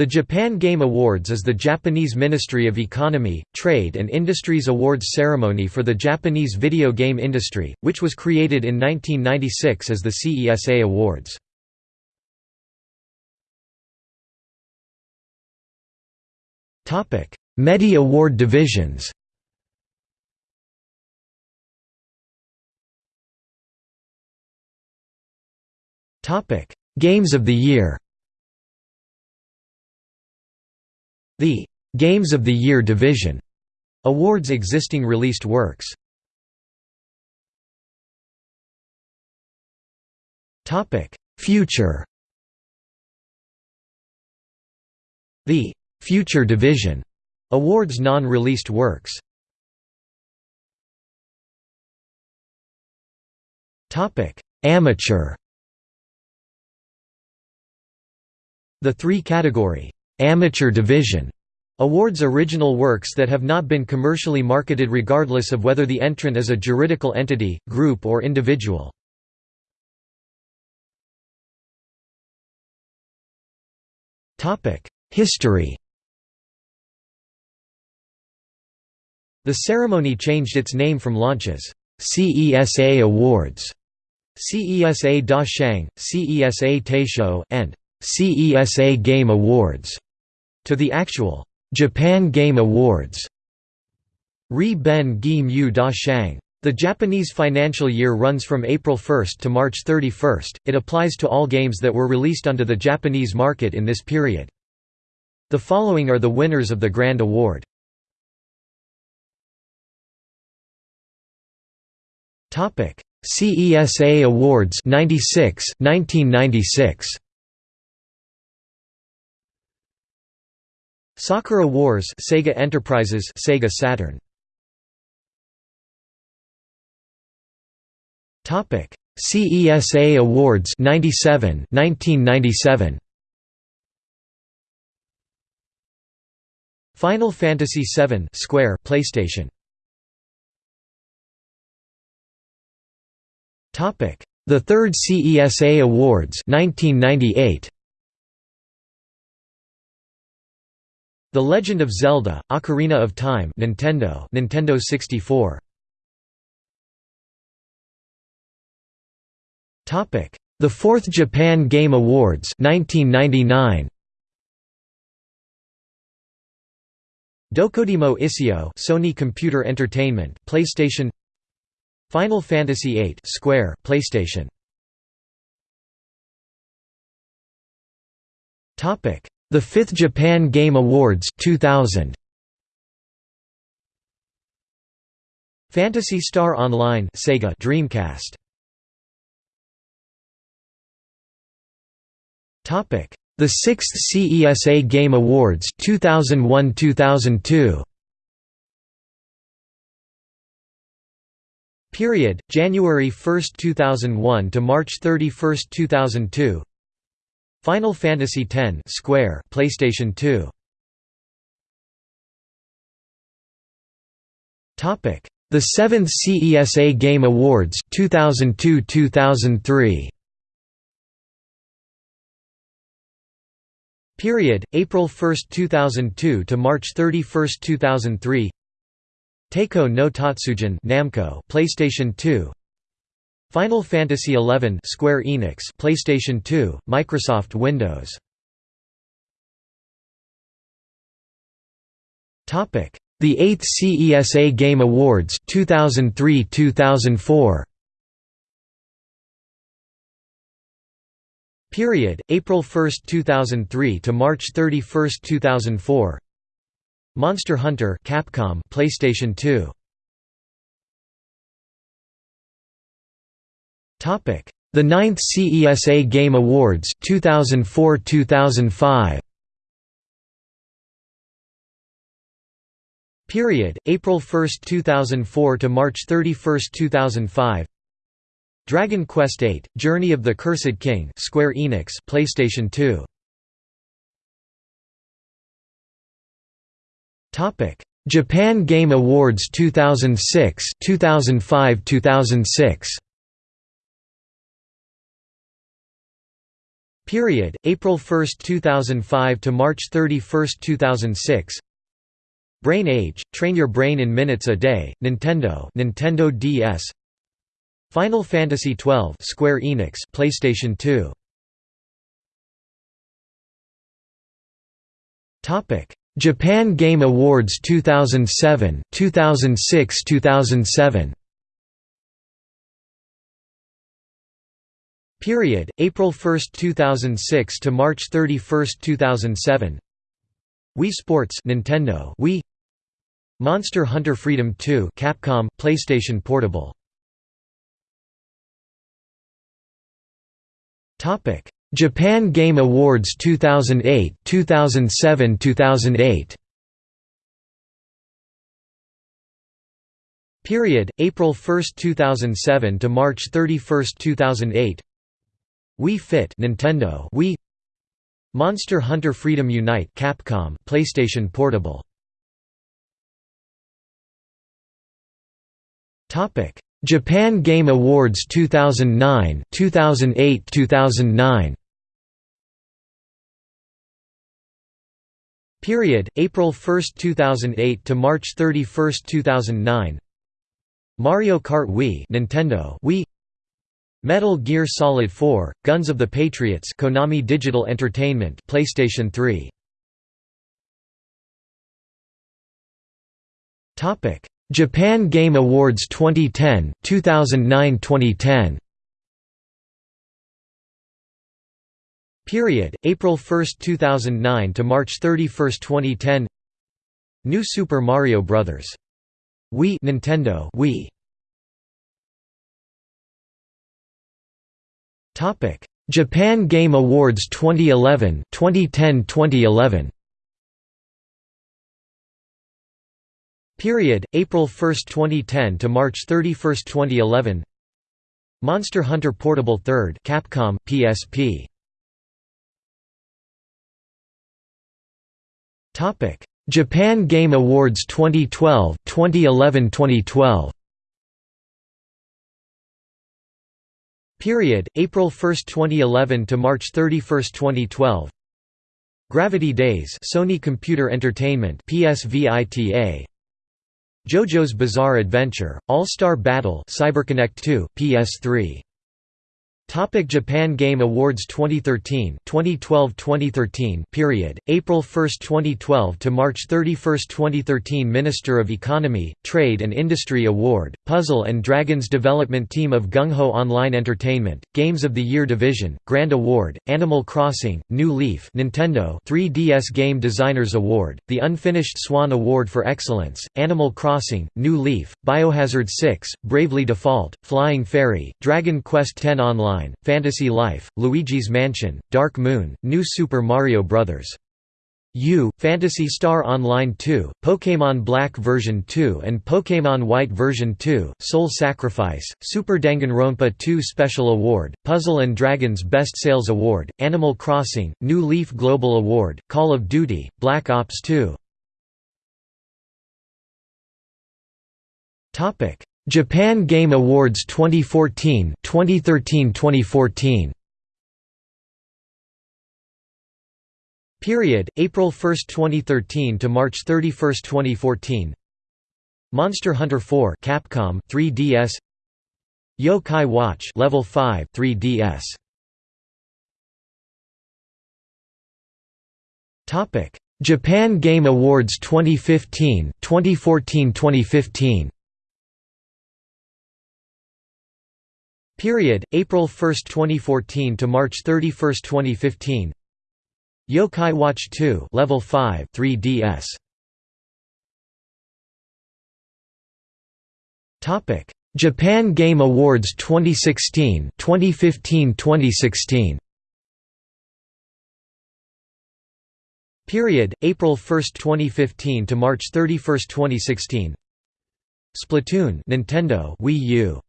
The Japan Game Awards is the Japanese Ministry of Economy, Trade and Industries awards ceremony for the Japanese video game industry, which was created in 1996 as the CESA Awards. MEDI Award divisions Games of the Year The Games of the Year division awards existing released works. Topic: Future. The Future division awards non-released works. Topic: Amateur. The three-category Amateur Division awards original works that have not been commercially marketed regardless of whether the entrant is a juridical entity, group or individual. History The ceremony changed its name from launches CESA Awards, CESA Da Shang, CESA Taisho, and CESA Game Awards to the actual Japan Game Awards. Ri Ben Gi Mu Da Shang. The Japanese financial year runs from April 1 to March 31. It applies to all games that were released onto the Japanese market in this period. The following are the winners of the Grand Award. Topic: CESA Awards 96 1996. Sakura Wars Sega Enterprises Sega Saturn. Topic CESA Awards 97 1997 Final Fantasy VII Square PlayStation. Topic The Third CESA Awards 1998 The Legend of Zelda: Ocarina of Time, Nintendo, Nintendo 64. Topic: The Fourth Japan Game Awards, 1999. Dokodemo Issho, Sony Computer Entertainment, PlayStation. Final Fantasy VIII, Square, PlayStation. Topic: the Fifth Japan Game Awards 2000. Phantasy Star Online Sega Dreamcast. Topic: The Sixth CESA Game Awards 2001-2002. Period: January 1, 2001 to March 31, 2002. Final Fantasy X Square PlayStation 2 Topic. The 7th CESA Game Awards 2002-2003 Period April 1, 2002 to March 31, 2003 Taiko no Tatsujin Namco PlayStation 2 Final Fantasy XI Square Enix PlayStation 2 Microsoft Windows. Topic The 8th CESA Game Awards 2003-2004 Period April 1, 2003 to March 31, 2004 Monster Hunter Capcom PlayStation 2 The 9th CESA Game Awards 2004-2005. Period: April 1, 2004 to March 31, 2005. Dragon Quest VIII: Journey of the Cursed King, Square Enix, PlayStation 2. Topic: Japan Game Awards 2006, 2005-2006. Period, April 1, 2005 to March 31, 2006 Brain Age, train your brain in minutes a day, Nintendo Nintendo DS Final Fantasy XII Square Enix PlayStation 2 Topic. Japan Game Awards 2007 2006 2007 Period April 1, 2006 to March 31, 2007 Wii Sports Nintendo. Wii. Monster Hunter Freedom 2 Capcom PlayStation Portable. Topic. Japan Game Awards 2008 2007 2008 Period April 1, 2007 to March 31, 2008 Wii Fit Nintendo Wii Monster Hunter Freedom Unite Capcom PlayStation Portable. Topic Japan Game Awards 2009 2008 2009 Period April 1, 2008 to March 31, 2009 Mario Kart Wii Nintendo Wii Metal Gear Solid 4: Guns of the Patriots, Konami Digital Entertainment, PlayStation 3. Topic: Japan Game Awards 2010, 2009-2010. Period: April 1, 2009 to March 31, 2010. New Super Mario Bros. Wii Nintendo Wii Topic: Japan Game Awards 2011, 2010-2011. Period: April 1, 2010 to March 31, 2011. Monster Hunter Portable 3rd, Capcom, PSP. Topic: Japan Game Awards 2012, 2011-2012. Period, April 1, 2011 to March 31, 2012 Gravity Daze Sony Computer Entertainment PSVITA JoJo's Bizarre Adventure All-Star Battle CyberConnect 2 PS3 Topic Japan Game Awards 2013 2012-2013 period April 1 2012 to March 31 2013 Minister of Economy Trade and Industry Award Puzzle and Dragons Development Team of Gung Ho Online Entertainment Games of the Year Division Grand Award Animal Crossing New Leaf Nintendo 3DS Game Designers Award The Unfinished Swan Award for Excellence Animal Crossing New Leaf Biohazard 6 Bravely Default Flying Fairy Dragon Quest X Online Online, Fantasy Life, Luigi's Mansion, Dark Moon, New Super Mario Bros. U, Phantasy Star Online 2, Pokémon Black version 2 and Pokémon White version 2, Soul Sacrifice, Super Danganronpa 2 Special Award, Puzzle Dragons Best Sales Award, Animal Crossing, New Leaf Global Award, Call of Duty, Black Ops 2 Japan Game Awards 2014 2013-2014 Period April 1, 2013 to March 31, 2014 Monster Hunter 4 Capcom 3DS Yo-Kai Watch Level 5 3DS Topic Japan Game Awards 2015 2014-2015 Period, April 1, 2014 to March 31, 2015 Yo-Kai Watch 2 Level 5 3DS Topic. Japan Game Awards 2016 2015-2016 Period April 1, 2015 to March 31, 2016 Splatoon Nintendo Wii U